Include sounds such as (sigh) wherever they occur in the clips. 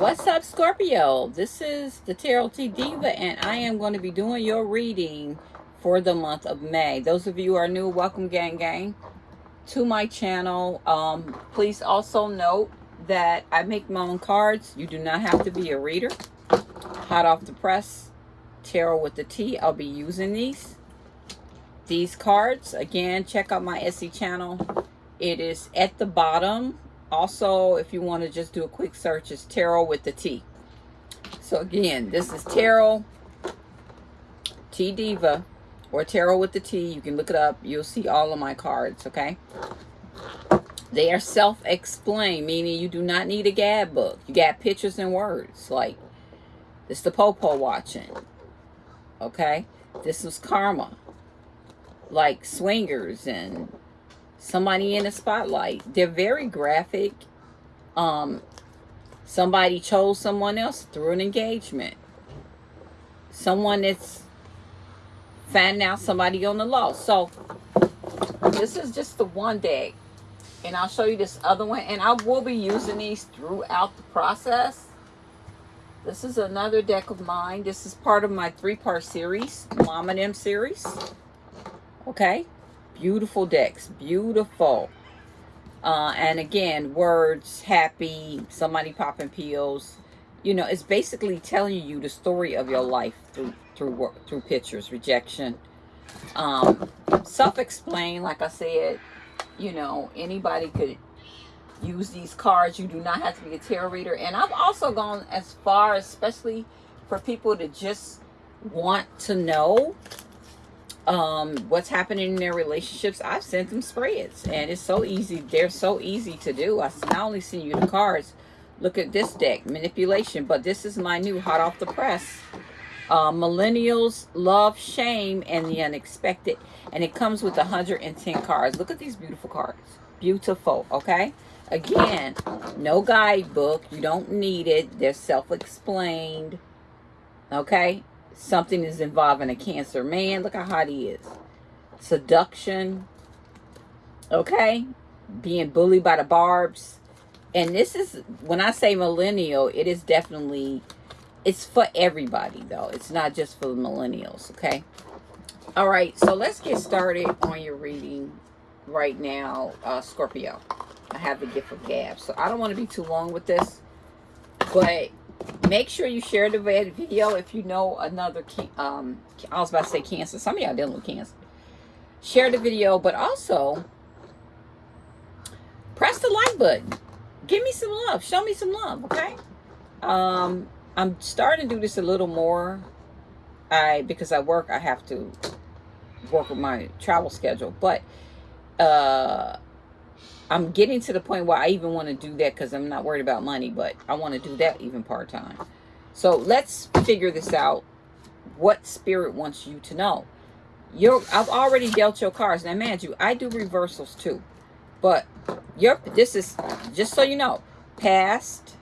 What's up, Scorpio? This is the Tarot T Diva, and I am going to be doing your reading for the month of May. Those of you who are new, welcome, gang, gang, to my channel. Um, please also note that I make my own cards. You do not have to be a reader. Hot off the press, Tarot with the T. I'll be using these. These cards, again, check out my Etsy channel. It is at the bottom also, if you want to just do a quick search, it's Tarot with the T. So again, this is Tarot T Diva or Tarot with the T. You can look it up. You'll see all of my cards, okay? They are self-explained, meaning you do not need a gab book. You got pictures and words. Like, this the Popo watching. Okay? This was Karma. Like swingers and somebody in the spotlight. They're very graphic. Um, somebody chose someone else through an engagement. Someone that's finding out somebody on the law. So this is just the one deck. And I'll show you this other one. And I will be using these throughout the process. This is another deck of mine. This is part of my three-part series, Mom and M series. Okay. Beautiful decks. Beautiful. Uh, and again, words, happy, somebody popping pills. You know, it's basically telling you the story of your life through through through pictures, rejection. Um, Self-explain, like I said, you know, anybody could use these cards. You do not have to be a tarot reader. And I've also gone as far, especially for people to just want to know um, what's happening in their relationships, I've sent them spreads. And it's so easy. They're so easy to do. I not only send you the cards, look at this deck, manipulation. But this is my new hot off the press. Uh, millennials love shame and the unexpected. And it comes with 110 cards. Look at these beautiful cards. Beautiful, okay? Again, no guidebook. You don't need it. They're self-explained. Okay? Something is involving a cancer man. Look how hot he is. Seduction. Okay. Being bullied by the barbs. And this is when i say millennial it is definitely it's for everybody though. It's not just for the millennials okay? All right so let's get started on your reading right now uh scorpio. I have the gift of gab so i don't want to be too long with this but make sure you share the video if you know another um i was about to say cancer. Some of y'all dealing with cancer. Share the video but also press the like button. Give me some love. Show me some love okay? Um i'm starting to do this a little more. I because i work i have to work with my travel schedule. But uh I'm getting to the point where I even want to do that because I'm not worried about money, but I want to do that even part-time. So let's figure this out. What spirit wants you to know? You're, I've already dealt your cards. Now, man, you, I do reversals too. But your this is, just so you know, past,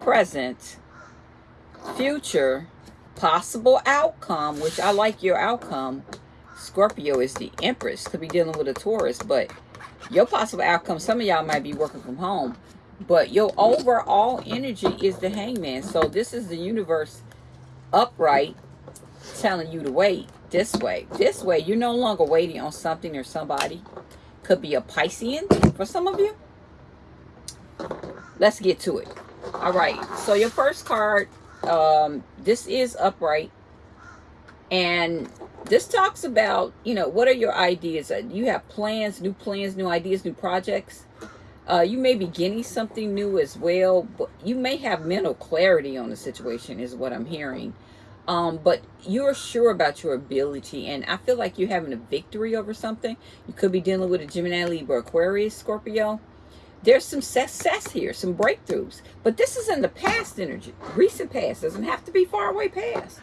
present, future, possible outcome, which I like your outcome. Scorpio is the Empress. Could be dealing with a Taurus, but your possible outcome, some of y'all might be working from home, but your overall energy is the hangman. So this is the universe upright telling you to wait this way. This way, you're no longer waiting on something or somebody. Could be a Piscean for some of you. Let's get to it. All right. So your first card, um, this is upright. And this talks about, you know, what are your ideas? Uh, you have plans, new plans, new ideas, new projects. Uh, you may be getting something new as well, but you may have mental clarity on the situation is what I'm hearing. Um, but you're sure about your ability, and I feel like you're having a victory over something. You could be dealing with a Gemini, Libra, Aquarius, Scorpio. There's some success here, some breakthroughs. But this is in the past energy, recent past. Doesn't have to be far away past.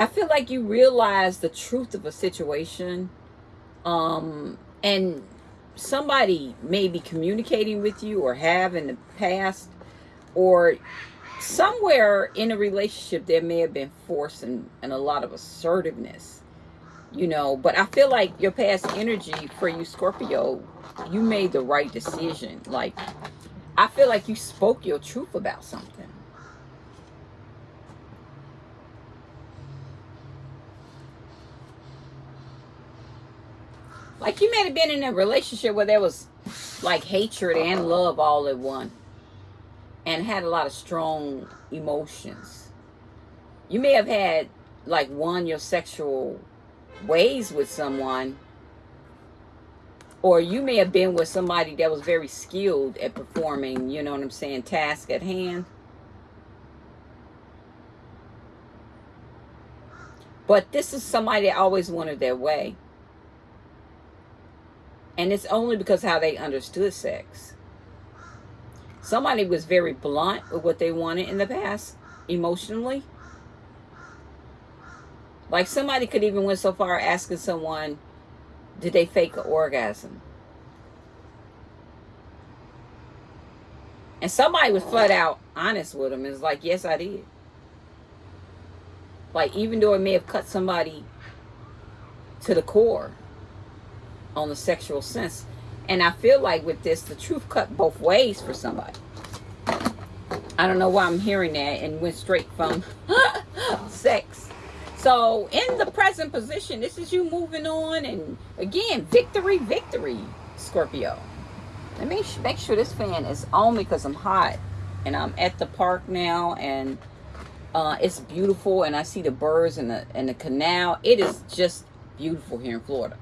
I feel like you realize the truth of a situation um, and somebody may be communicating with you or have in the past or somewhere in a relationship there may have been force and, and a lot of assertiveness you know but i feel like your past energy for you scorpio you made the right decision like I feel like you spoke your truth about something. Like you may have been in a relationship where there was like hatred and love all at one and had a lot of strong emotions. You may have had like one your sexual ways with someone or you may have been with somebody that was very skilled at performing, you know what I'm saying, task at hand. But this is somebody that always wanted their way. And it's only because how they understood sex. Somebody was very blunt with what they wanted in the past, emotionally. Like somebody could even went so far asking someone, did they fake an orgasm? And somebody was flat out honest with them. It's like, yes, I did. Like, even though it may have cut somebody to the core on the sexual sense. And I feel like with this, the truth cut both ways for somebody. I don't know why I'm hearing that and went straight from (laughs) sex. So in the present position, this is you moving on. And again, victory, victory, Scorpio. Let me make sure this fan is on because I'm hot. And I'm at the park now. And uh, it's beautiful. And I see the birds and the, and the canal. It is just beautiful here in Florida.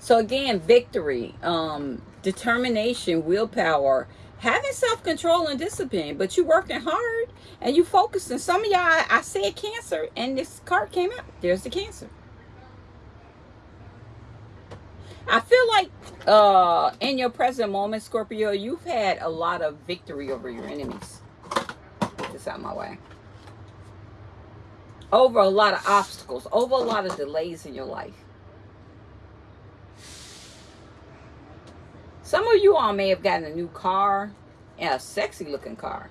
So again, victory, um, determination, willpower, having self-control and discipline, but you're working hard and you focusing. Some of y'all, I said cancer and this card came out. There's the cancer. I feel like uh, in your present moment, Scorpio, you've had a lot of victory over your enemies. Get this out my way. Over a lot of obstacles, over a lot of delays in your life. Some of you all may have gotten a new car a sexy looking car.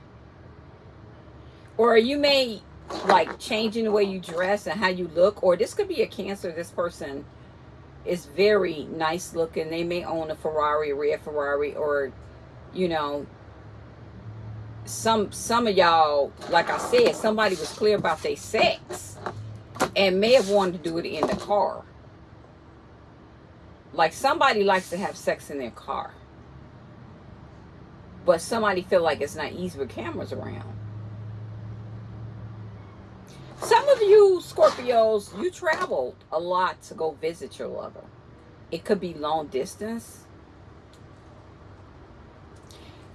Or you may like changing the way you dress and how you look. Or this could be a cancer. This person is very nice looking. They may own a Ferrari, a red Ferrari, or, you know, some some of y'all, like I said, somebody was clear about their sex and may have wanted to do it in the car. Like somebody likes to have sex in their car. But somebody feel like it's not easy with cameras around. Some of you Scorpios, you traveled a lot to go visit your lover. It could be long distance.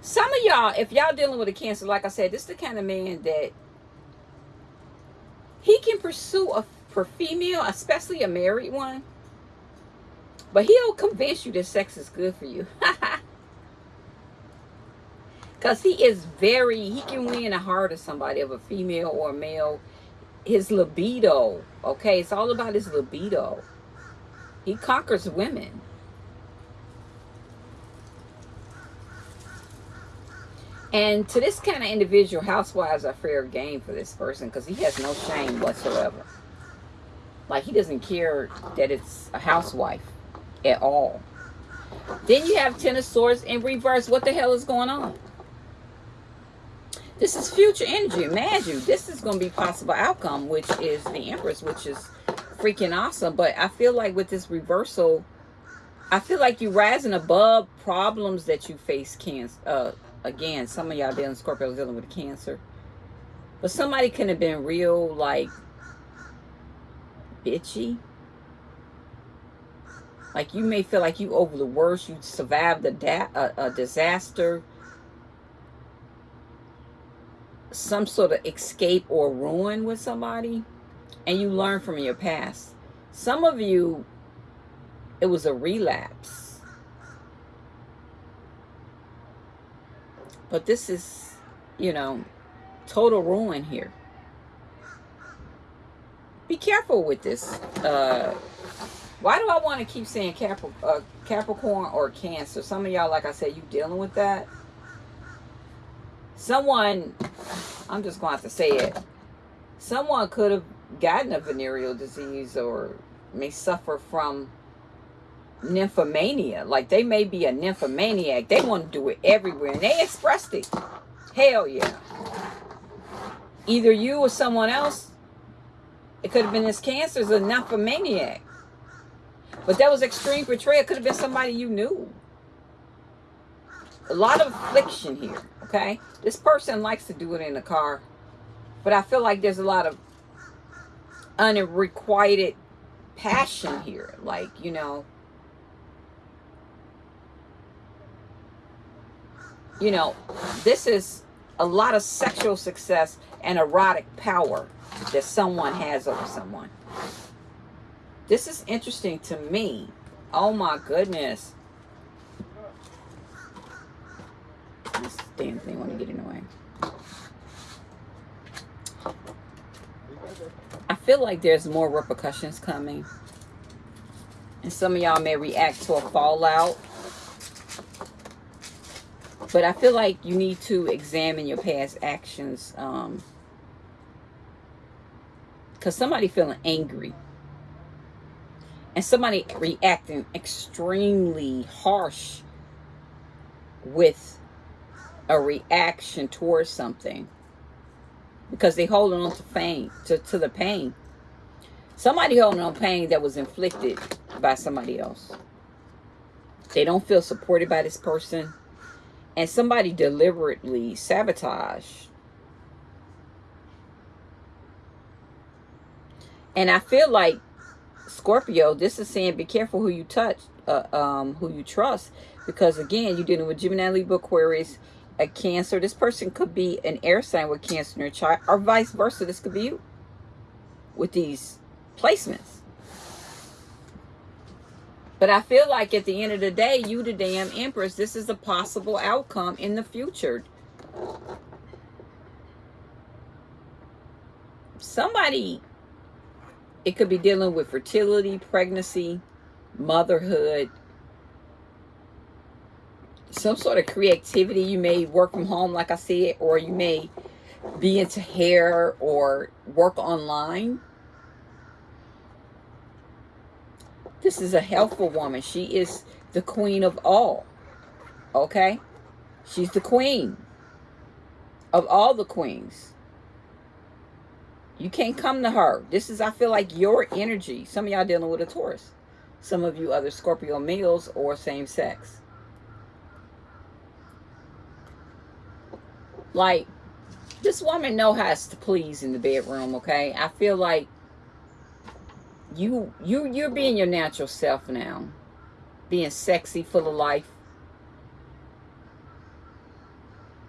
Some of y'all, if y'all dealing with a cancer, like I said, this is the kind of man that he can pursue a for female, especially a married one, but he'll convince you that sex is good for you. (laughs) Because he is very, he can win the heart of somebody, of a female or a male. His libido, okay? It's all about his libido. He conquers women. And to this kind of individual, housewives are fair game for this person because he has no shame whatsoever. Like, he doesn't care that it's a housewife at all. Then you have Ten of Swords in reverse. What the hell is going on? This is future energy. Imagine this is going to be possible outcome, which is the Empress, which is freaking awesome. But I feel like with this reversal, I feel like you're rising above problems that you face. Cancer. Uh, again, some of y'all dealing Scorpio dealing with cancer, but somebody can have been real like bitchy like you may feel like you over the worst. You survived a, a, a disaster. Some sort of escape or ruin with somebody. And you learn from your past. Some of you, it was a relapse. But this is, you know, total ruin here. Be careful with this. Uh, why do I want to keep saying uh, Capricorn or Cancer? Some of y'all, like I said, you dealing with that. Someone, I'm just going to have to say it. Someone could have gotten a venereal disease or may suffer from nymphomania. Like they may be a nymphomaniac. They want to do it everywhere. And they expressed it. Hell yeah. Either you or someone else. It could have been this cancer is a nymphomaniac. But that was extreme betrayal. It could have been somebody you knew. A lot of affliction here, okay? This person likes to do it in the car. But I feel like there's a lot of unrequited passion here. Like, you know, you know, this is a lot of sexual success and erotic power that someone has over someone. This is interesting to me. Oh my goodness. This damn thing want to get in the way. I feel like there's more repercussions coming. And some of y'all may react to a fallout. But I feel like you need to examine your past actions. Um, Because somebody feeling angry. And somebody reacting extremely harsh with a reaction towards something because they holding on to pain to, to the pain. Somebody holding on pain that was inflicted by somebody else. They don't feel supported by this person. And somebody deliberately sabotage and i feel like scorpio this is saying be careful who you touch uh, um who you trust because again you're dealing with gemini libra aquarius a cancer. This person could be an air sign with cancer in their chart or vice versa. This could be you with these placements. But I feel like at the end of the day, you the damn empress, this is a possible outcome in the future. Somebody, it could be dealing with fertility, pregnancy, motherhood, some sort of creativity. You may work from home, like I said, or you may be into hair or work online. This is a helpful woman. She is the queen of all. Okay? She's the queen of all the queens. You can't come to her. This is, I feel like, your energy. Some of y'all dealing with a Taurus. Some of you other Scorpio males or same sex. Like, this woman know how to please in the bedroom, okay? I feel like you you you're being your natural self now. Being sexy, full of life.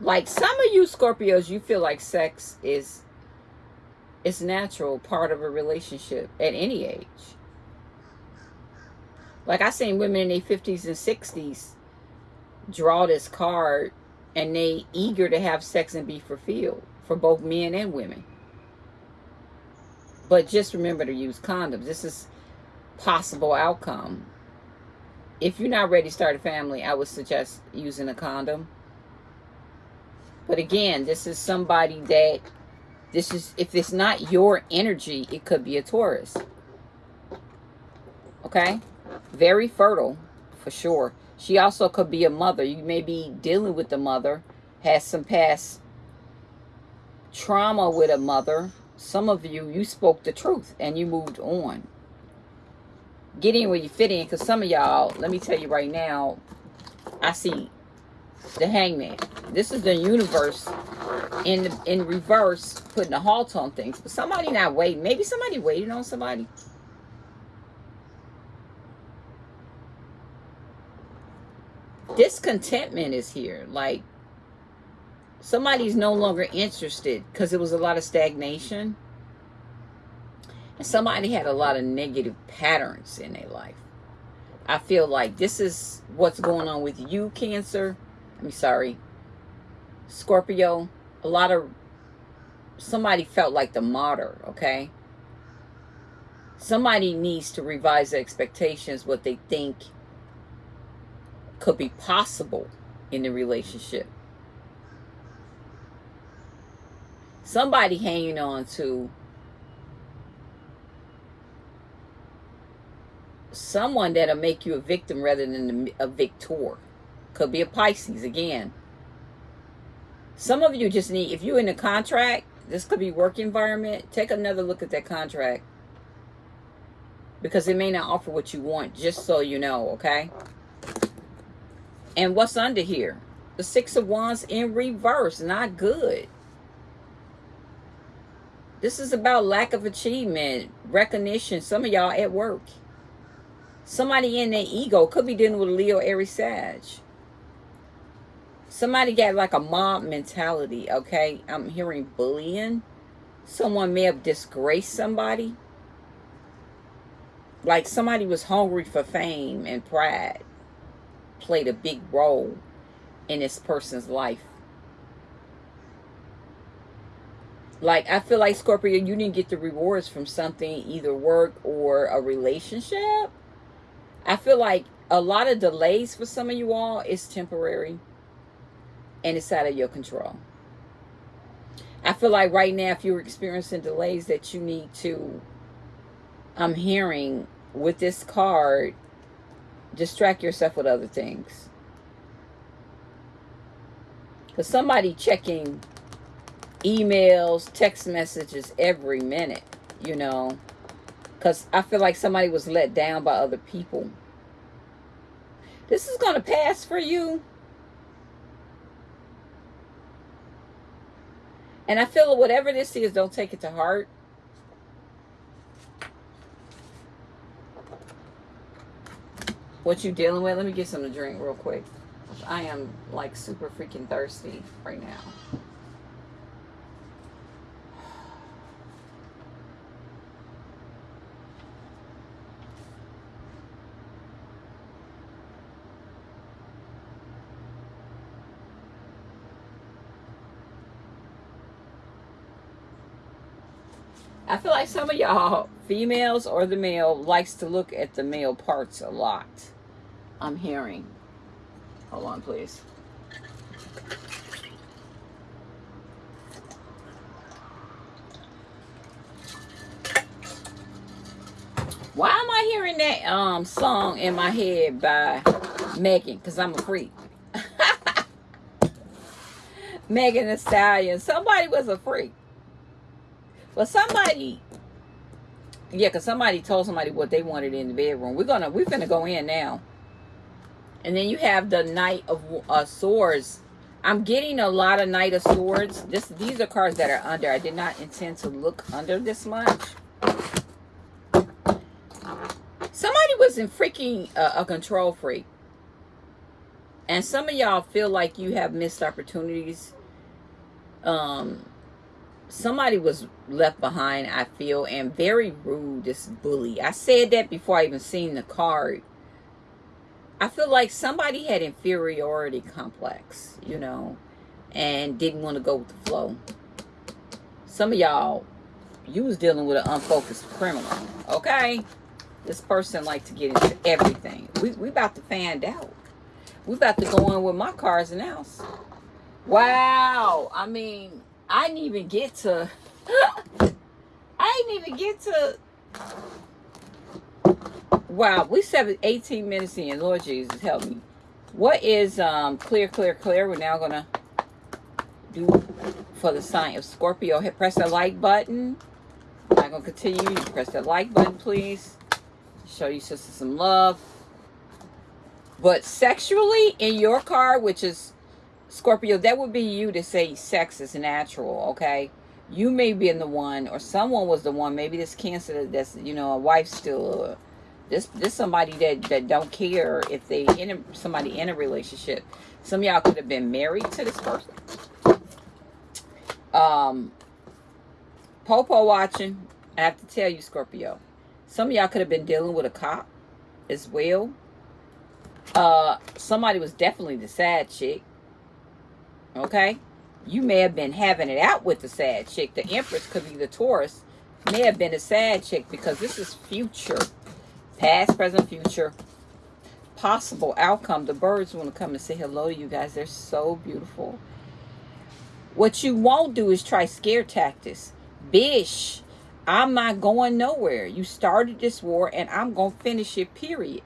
Like some of you Scorpios, you feel like sex is it's natural part of a relationship at any age. Like I seen women in their 50s and 60s draw this card and they eager to have sex and be fulfilled for both men and women. But just remember to use condoms. This is possible outcome. If you're not ready to start a family, I would suggest using a condom. But again, this is somebody that this is if it's not your energy, it could be a Taurus. Okay? Very fertile for sure. She also could be a mother. You may be dealing with the mother, has some past trauma with a mother. Some of you, you spoke the truth and you moved on. Get in where you fit in because some of y'all, let me tell you right now, I see the hangman. This is the universe in in reverse putting a halt on things. But somebody not waiting. Maybe somebody waiting on somebody. discontentment is here. Like somebody's no longer interested because it was a lot of stagnation. And somebody had a lot of negative patterns in their life. I feel like this is what's going on with you, Cancer. I'm sorry, Scorpio. A lot of somebody felt like the martyr, okay? Somebody needs to revise their expectations, what they think could be possible in the relationship. Somebody hanging on to someone that'll make you a victim rather than a victor. Could be a Pisces again. Some of you just need, if you're in a contract, this could be work environment, take another look at that contract. Because it may not offer what you want, just so you know, okay? And what's under here? The Six of Wands in reverse, not good. This is about lack of achievement, recognition. Some of y'all at work. Somebody in their ego could be dealing with Leo, Aries, Sag. Somebody got like a mob mentality, okay? I'm hearing bullying. Someone may have disgraced somebody. Like somebody was hungry for fame and pride. Played a big role in this person's life. Like, I feel like, Scorpio, you didn't get the rewards from something, either work or a relationship. I feel like a lot of delays for some of you all is temporary and it's out of your control. I feel like right now, if you're experiencing delays that you need to, I'm hearing with this card, distract yourself with other things. Because somebody checking emails, text messages every minute, you know. Because I feel like somebody was let down by other people. This is going to pass for you. And I feel whatever this is, don't take it to heart. What you dealing with? Let me get some to drink real quick. I am like super freaking thirsty right now. I feel like some of y'all, females or the male, likes to look at the male parts a lot. I'm hearing. Hold on, please. Why am I hearing that um song in my head by Megan? Because I'm a freak. (laughs) Megan Thee Stallion. Somebody was a freak. Well, somebody, yeah, because somebody told somebody what they wanted in the bedroom. We're gonna, we're gonna go in now. And then you have the Knight of uh, Swords. I'm getting a lot of Knight of Swords. This, these are cards that are under. I did not intend to look under this much. Somebody was in freaking uh, a control freak. And some of y'all feel like you have missed opportunities. Um, somebody was left behind, I feel, and very rude, this bully. I said that before I even seen the card. I feel like somebody had inferiority complex, you know, and didn't want to go with the flow. Some of y'all, you was dealing with an unfocused criminal, okay? This person like to get into everything. We, we about to find out. We about to go in with my cars and house. Wow. I mean, I didn't even get to (gasps) I didn't even get to Wow, we seven eighteen minutes in. Lord Jesus, help me. What is um clear, clear, clear? We're now gonna do for the sign of Scorpio. Hit press the like button. I'm not gonna continue. You press that like button, please. Show you sister some love. But sexually in your car, which is Scorpio, that would be you to say sex is natural, okay? You may be in the one, or someone was the one. Maybe this cancer that's, you know, a wife still. This this somebody that, that don't care if they in a, somebody in a relationship. Some y'all could have been married to this person. Um, Popo watching. I have to tell you, Scorpio. Some y'all could have been dealing with a cop as well. Uh, somebody was definitely the sad chick Okay? You may have been having it out with the sad chick. The Empress could be the Taurus. May have been a sad chick because this is future. Past, present, future. Possible outcome. The birds want to come and say hello to you guys. They're so beautiful. What you won't do is try scare tactics. Bish. I'm not going nowhere. You started this war and I'm going to finish it, period.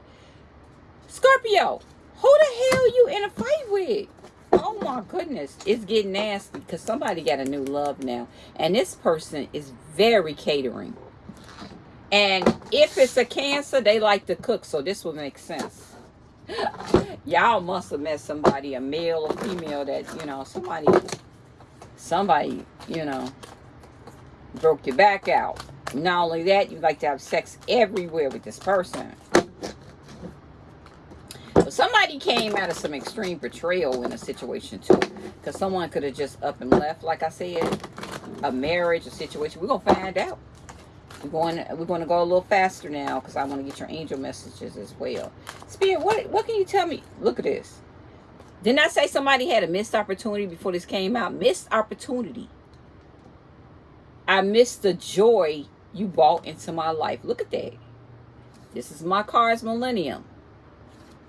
Scorpio, who the hell you in a fight with? Oh my goodness, it's getting nasty because somebody got a new love now. And this person is very catering. And if it's a cancer, they like to cook, so this will make sense. (laughs) Y'all must have met somebody, a male or female, that, you know, somebody, somebody, you know, broke your back out. Not only that, you like to have sex everywhere with this person. But somebody came out of some extreme betrayal in a situation too. Because someone could have just up and left, like I said. A marriage, a situation. We're going to find out. We're going, to, we're going to go a little faster now because I want to get your angel messages as well. Spirit, what, what can you tell me? Look at this. Didn't I say somebody had a missed opportunity before this came out? Missed opportunity. I missed the joy you brought into my life. Look at that. This is my car's millennium.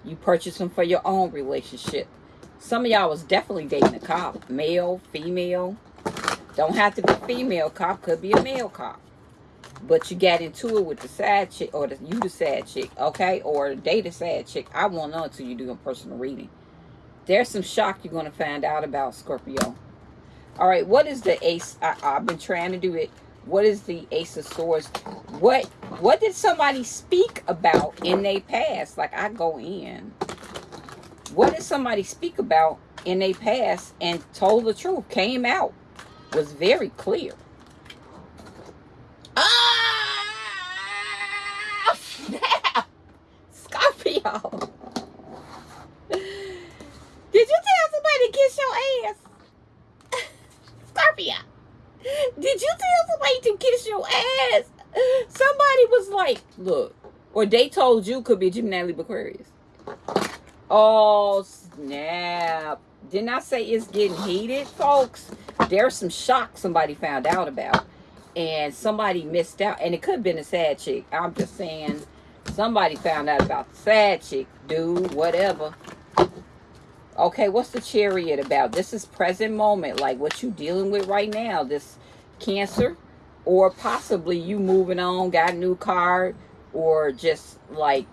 You purchase them for your own relationship. Some of y'all was definitely dating a cop. Male, female. Don't have to be female cop. Could be a male cop. But you got into it with the sad chick. Or the, you the sad chick. Okay? Or date a sad chick. I won't know until you do a personal reading. There's some shock you're going to find out about Scorpio. All right, what is the ace? I, I've been trying to do it. What is the ace of swords? What what did somebody speak about in their past? Like I go in. What did somebody speak about in their past and told the truth? Came out. Was very clear. Ah! Scorpio. Did you tell somebody to kiss your ass? Scorpio. Did you tell somebody to kiss your ass? Somebody was like, look, or they told you could be Gemini Aquarius. Oh, snap. Didn't I say it's getting heated, folks? There's some shock somebody found out about. And somebody missed out. And it could have been a sad chick. I'm just saying somebody found out about the sad chick, dude, whatever. Okay, what's the chariot about? This is present moment, like what you dealing with right now. This cancer, or possibly you moving on, got a new car, or just like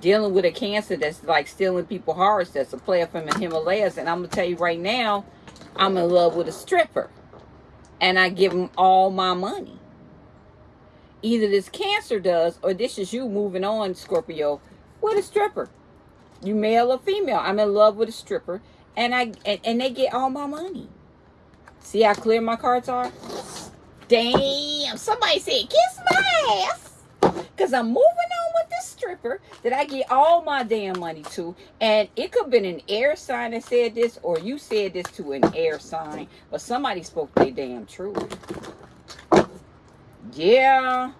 dealing with a cancer that's like stealing people's hearts. That's a player from the Himalayas. And I'm going to tell you right now, I'm in love with a stripper. And I give him all my money. Either this cancer does, or this is you moving on, Scorpio, with a stripper you male or female. I'm in love with a stripper, and I and, and they get all my money. See how clear my cards are? Damn, somebody said kiss my ass. Because I'm moving on with this stripper that I get all my damn money to. And it could have been an air sign that said this, or you said this to an air sign. But somebody spoke their damn truth. Yeah.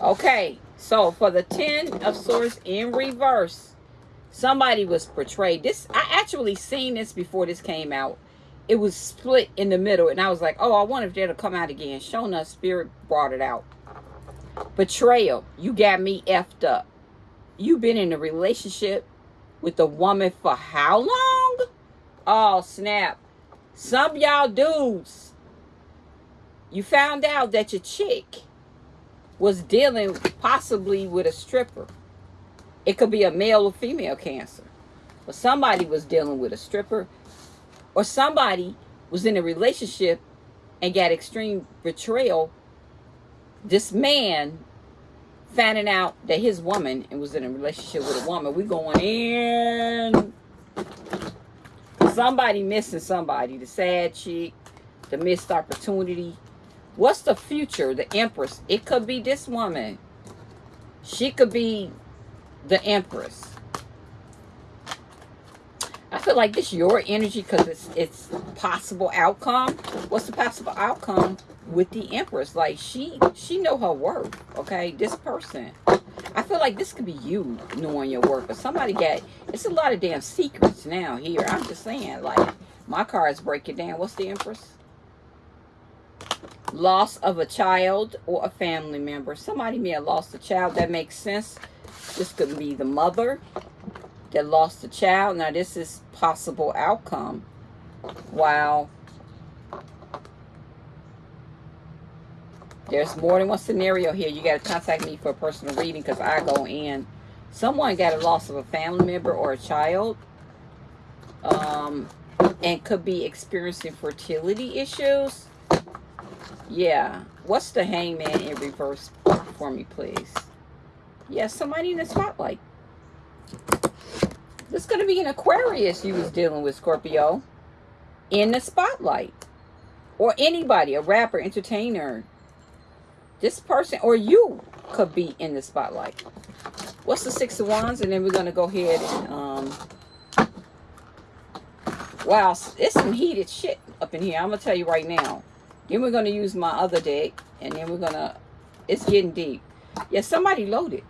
Okay. So for the Ten of Swords in reverse, somebody was portrayed. This I actually seen this before this came out. It was split in the middle, and I was like, oh, I wonder if that'll come out again. shona spirit brought it out. Betrayal. You got me effed up. You been in a relationship with a woman for how long? Oh, snap. Some y'all dudes, you found out that your chick was dealing possibly with a stripper. It could be a male or female cancer. But somebody was dealing with a stripper. Or somebody was in a relationship and got extreme betrayal. This man finding out that his woman and was in a relationship with a woman. We going in. Somebody missing somebody. The sad chick. The missed opportunity What's the future? The Empress. It could be this woman. She could be the Empress. I feel like this your energy because it's it's possible outcome. What's the possible outcome with the Empress? Like she she know her work. Okay, this person. I feel like this could be you knowing your work, but somebody got. It's a lot of damn secrets now here. I'm just saying, like my cards break it down. What's the Empress? Loss of a child or a family member. Somebody may have lost a child. That makes sense. This could be the mother that lost a child. Now, this is possible outcome. Wow. There's more than one scenario here. You got to contact me for a personal reading because I go in. Someone got a loss of a family member or a child. Um, and could be experiencing fertility issues. Yeah. What's the hangman in reverse for me, please? Yeah, somebody in the spotlight. This is going to be an Aquarius you was dealing with, Scorpio. In the spotlight. Or anybody, a rapper, entertainer. This person or you could be in the spotlight. What's the Six of Wands? And then we're going to go ahead and... Um, wow, it's some heated shit up in here. I'm going to tell you right now. Then we're going to use my other deck. And then we're going to... It's getting deep. Yeah, somebody loaded.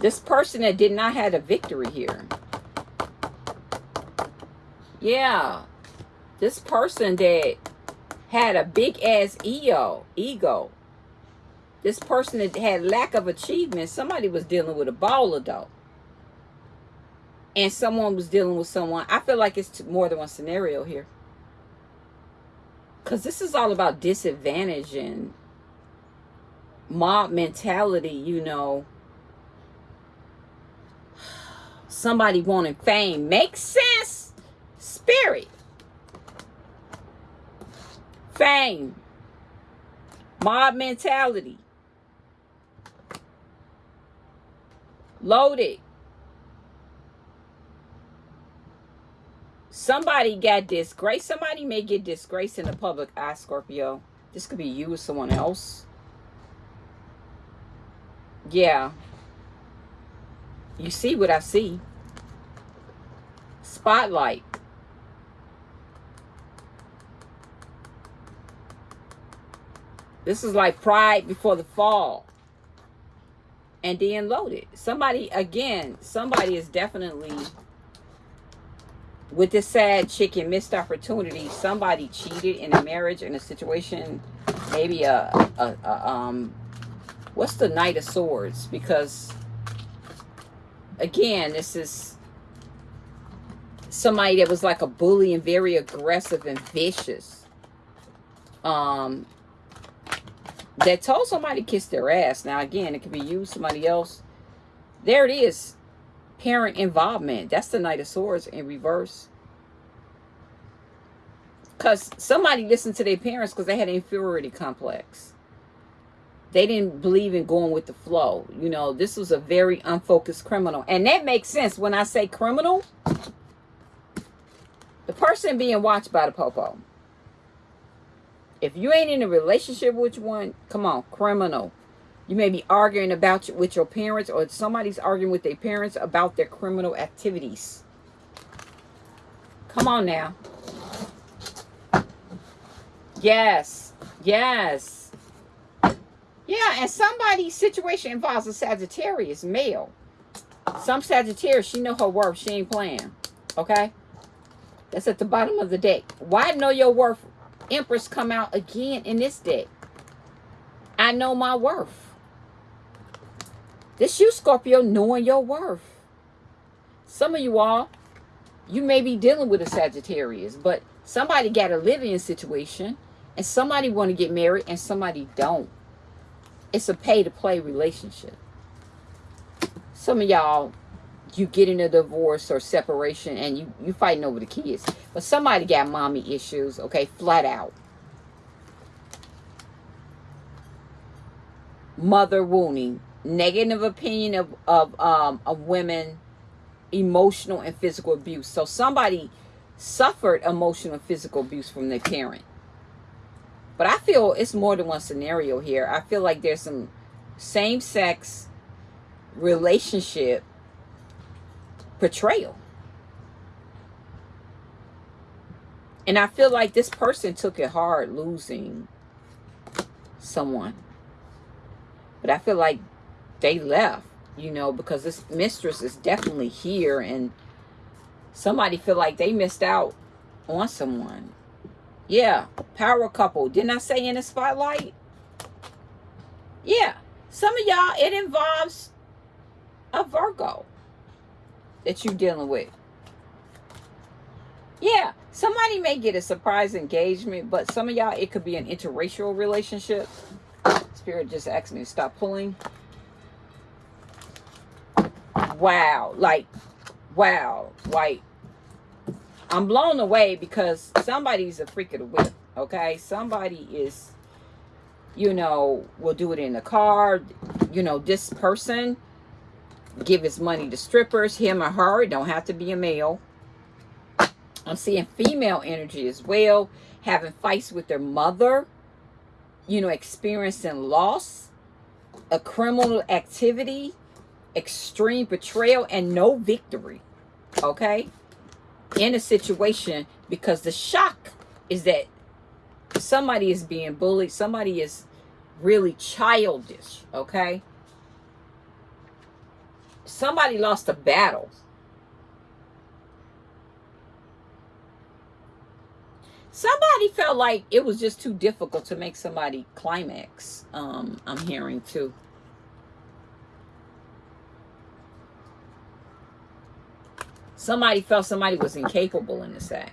This person that did not have a victory here. Yeah. This person that had a big ass ego. Ego. This person that had lack of achievement. Somebody was dealing with a baller though. And someone was dealing with someone. I feel like it's more than one scenario here. Because this is all about disadvantage and mob mentality, you know somebody wanting fame. Makes sense. Spirit. Fame. Mob mentality. Loaded. Somebody got disgrace. Somebody may get disgrace in the public eye, Scorpio. This could be you or someone else. Yeah. You see what I see. Spotlight. This is like pride before the fall. And then loaded. Somebody, again, somebody is definitely, with this sad chicken missed opportunity, somebody cheated in a marriage, in a situation, maybe a, a, a um, what's the Knight of Swords? Because again, this is somebody that was like a bully and very aggressive and vicious. Um, that told somebody to kiss their ass. Now, again, it could be you, somebody else. There it is. Parent involvement. That's the Knight of Swords in reverse. Because somebody listened to their parents because they had an inferiority complex they didn't believe in going with the flow. You know, this was a very unfocused criminal. And that makes sense when I say criminal. The person being watched by the popo. If you ain't in a relationship with one, come on, criminal. You may be arguing about with your parents or somebody's arguing with their parents about their criminal activities. Come on now. Yes. Yes. Yeah, and somebody's situation involves a Sagittarius male. Some Sagittarius, she know her worth. She ain't playing. Okay? That's at the bottom of the deck. Why know your worth? Empress come out again in this deck. I know my worth. This you, Scorpio, knowing your worth. Some of you all, you may be dealing with a Sagittarius, but somebody got a living situation, and somebody want to get married, and somebody don't. It's a pay to play relationship. Some of y'all, you get in a divorce or separation and you, you fighting over the kids. But somebody got mommy issues, okay, flat out. Mother wounding. Negative opinion of, of, um, of women, emotional and physical abuse. So somebody suffered emotional and physical abuse from their parent. But I feel it's more than one scenario here. I feel like there's some same-sex relationship portrayal. And I feel like this person took it hard losing someone. But I feel like they left, you know, because this mistress is definitely here and somebody feel like they missed out on someone. Yeah, power couple. Didn't I say in the spotlight? Yeah, some of y'all, it involves a Virgo that you're dealing with. Yeah, somebody may get a surprise engagement, but some of y'all, it could be an interracial relationship. Spirit just asked me to stop pulling. Wow, like, wow, like, I'm blown away because somebody's a freak of the whip, okay? Somebody is, you know, will do it in the car. You know, this person give his money to strippers, him or her. It don't have to be a male I'm seeing female energy as well, having fights with their mother, you know, experiencing loss, a criminal activity, extreme betrayal, and no victory. Okay? In a situation because the shock is that somebody is being bullied, somebody is really childish. Okay? Somebody lost a battle Somebody felt like it was just too difficult to make somebody climax. Um, I'm hearing too. Somebody felt somebody was incapable in the sack.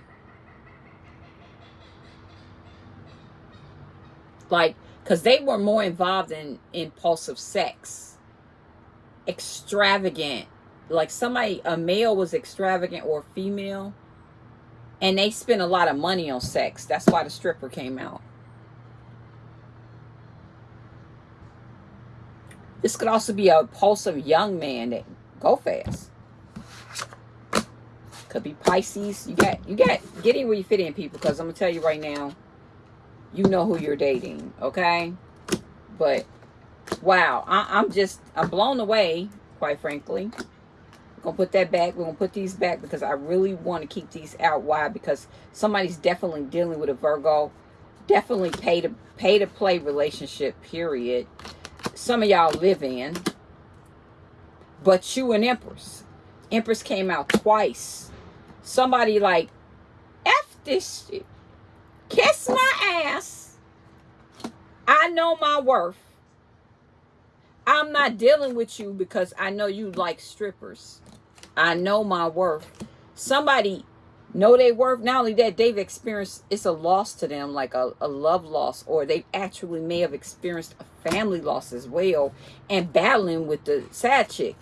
Like, because they were more involved in impulsive sex. Extravagant. Like somebody, a male was extravagant or female and they spend a lot of money on sex. That's why the stripper came out. This could also be a impulsive young man that go fast. Could be Pisces. You got you got get in where you fit in, people, because I'm gonna tell you right now, you know who you're dating, okay? But wow, I, I'm just I'm blown away, quite frankly. Gonna put that back we're gonna put these back because i really want to keep these out. Why? Because somebody's definitely dealing with a virgo. Definitely pay to pay to play relationship period. Some of y'all live in but you and empress. Empress came out twice somebody like f this shit kiss my ass i know my worth I'm not dealing with you because I know you like strippers. I know my worth. Somebody know their worth. Not only that, they've experienced, it's a loss to them, like a, a love loss, or they actually may have experienced a family loss as well, and battling with the sad chick.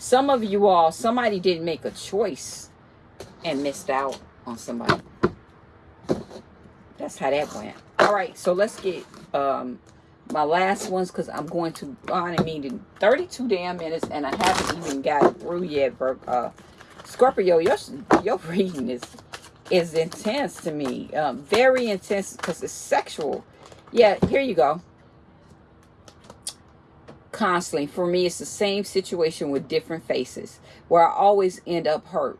Some of you all, somebody didn't make a choice and missed out on somebody. That's how that went. All right, so let's get um, my last ones because I'm going to on a meeting 32 damn minutes and I haven't even got through yet. Uh, Scorpio, your your (laughs) reading is is intense to me, um, very intense because it's sexual. Yeah, here you go. Constantly, for me, it's the same situation with different faces where I always end up hurt.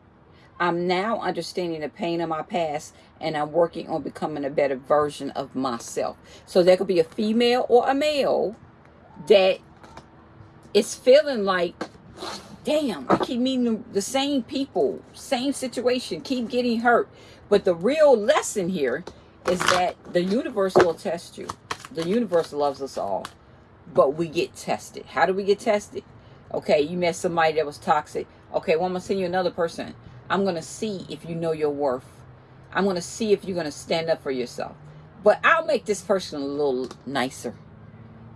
I'm now understanding the pain of my past and I'm working on becoming a better version of myself. So there could be a female or a male that is feeling like, damn, I keep meeting the same people, same situation, keep getting hurt. But the real lesson here is that the universe will test you. The universe loves us all, but we get tested. How do we get tested? Okay, you met somebody that was toxic. Okay, well, I'm going to send you another person. I'm going to see if you know your worth. I'm going to see if you're going to stand up for yourself. But I'll make this person a little nicer.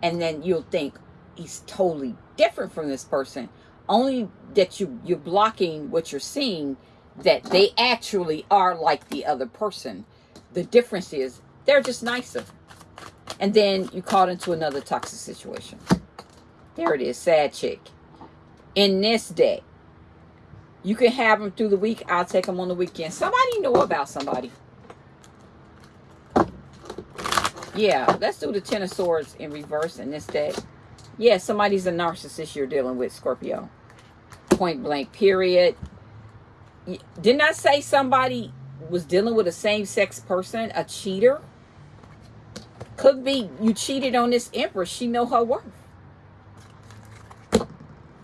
And then you'll think he's totally different from this person. Only that you, you're blocking what you're seeing that they actually are like the other person. The difference is they're just nicer. And then you caught into another toxic situation. There it is, sad chick. In this day, you can have them through the week. I'll take them on the weekend. Somebody know about somebody. Yeah, let's do the Ten of Swords in reverse in this deck. Yeah, somebody's a narcissist you're dealing with, Scorpio. Point blank, period. Didn't I say somebody was dealing with a same-sex person, a cheater? Could be you cheated on this empress. She know her worth.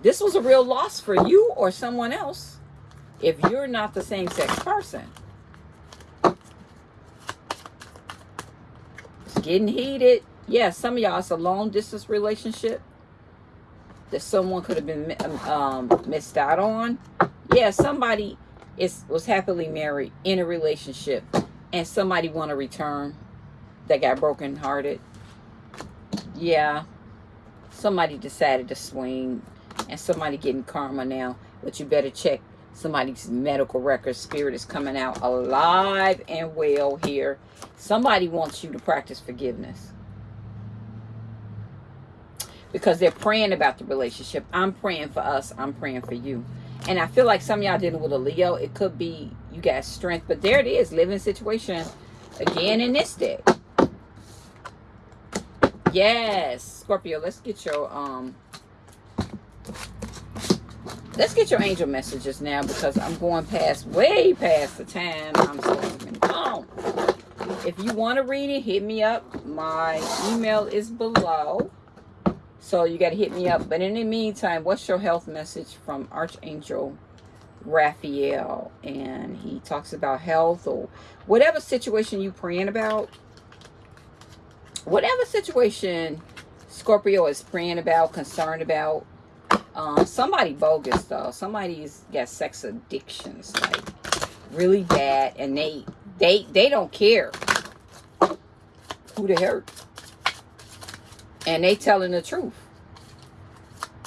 This was a real loss for you or someone else if you're not the same sex person. It's getting heated. Yeah, some of y'all, it's a long distance relationship. that someone could have been um, um, missed out on. Yeah, somebody is was happily married in a relationship and somebody want to return that got broken hearted. Yeah, somebody decided to swing and somebody getting karma now. But you better check somebody's medical records. Spirit is coming out alive and well here. Somebody wants you to practice forgiveness because they're praying about the relationship. I'm praying for us. I'm praying for you. And I feel like some y'all dealing with a Leo. It could be you got strength. But there it is. Living situation again in this deck. Yes. Scorpio, let's get your um let's get your angel messages now because I'm going past way past the time I'm be on. If you want to read it, hit me up. My email is below. So you got to hit me up. But in the meantime, what's your health message from Archangel Raphael? And he talks about health or whatever situation you praying about. Whatever situation Scorpio is praying about, concerned about. Um, somebody bogus though. Somebody's got sex addictions, like really bad, and they they they don't care who they hurt and they telling the truth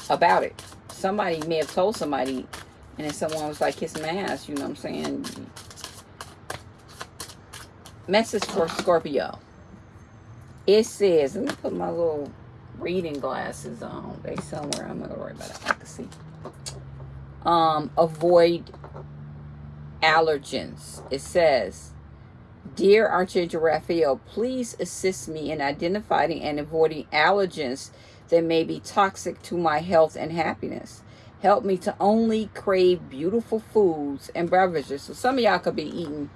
about it. Somebody may have told somebody, and then someone was like, kiss my ass, you know what I'm saying? Message for Scorpio. It says, let me put my little reading glasses on. They somewhere. I'm not to worry about it. I can see. Um, avoid allergens. It says, Dear Archangel Raphael, please assist me in identifying and avoiding allergens that may be toxic to my health and happiness. Help me to only crave beautiful foods and beverages. So some of y'all could be eating,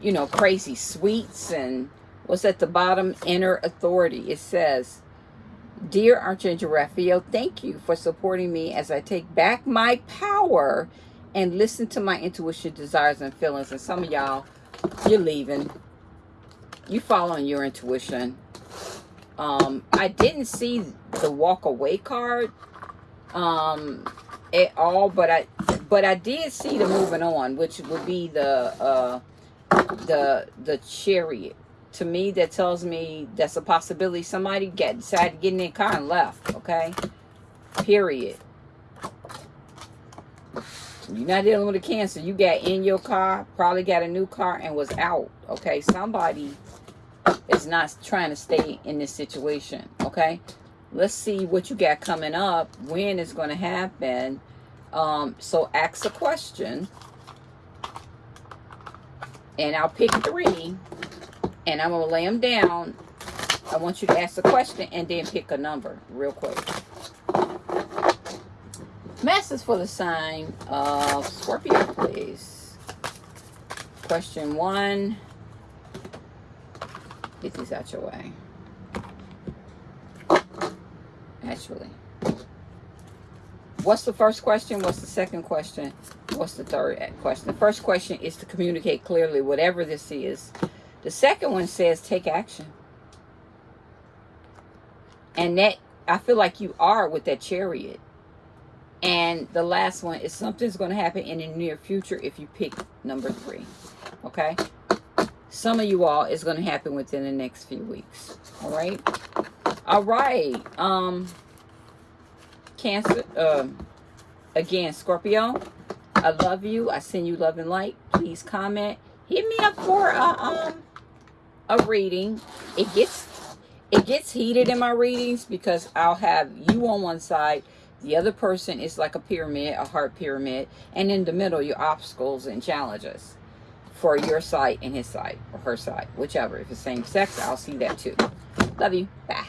you know, crazy sweets and what's at the bottom? Inner authority. It says, Dear Archangel Raphael, thank you for supporting me as I take back my power and listen to my intuition, desires, and feelings. And some of y'all you're leaving. You following your intuition. Um, I didn't see the walk away card um, at all, but I but I did see the moving on, which would be the uh, the the chariot. To me, that tells me that's a possibility. Somebody get decided to get in their car and left. Okay, period. You're not dealing with a cancer. You got in your car, probably got a new car and was out. Okay, somebody is not trying to stay in this situation. Okay, let's see what you got coming up. When it's going to happen. Um, so ask a question. And I'll pick three. And I'm going to lay them down. I want you to ask a question and then pick a number real quick. Message for the sign of Scorpio, please. Question one. Get these out your way. Actually. What's the first question? What's the second question? What's the third question? The first question is to communicate clearly whatever this is. The second one says take action. And that, I feel like you are with that chariot and the last one is something's going to happen in the near future if you pick number three. Okay? Some of you all is going to happen within the next few weeks. All right? All right. Um, Cancer. Um, again, Scorpio. I love you. I send you love and light. Please comment. Hit me up for a, um, a reading. It gets it gets heated in my readings because I'll have you on one side the other person is like a pyramid, a heart pyramid. And in the middle, your obstacles and challenges for your side and his side or her side, whichever. If it's same sex, I'll see that too. Love you. Bye.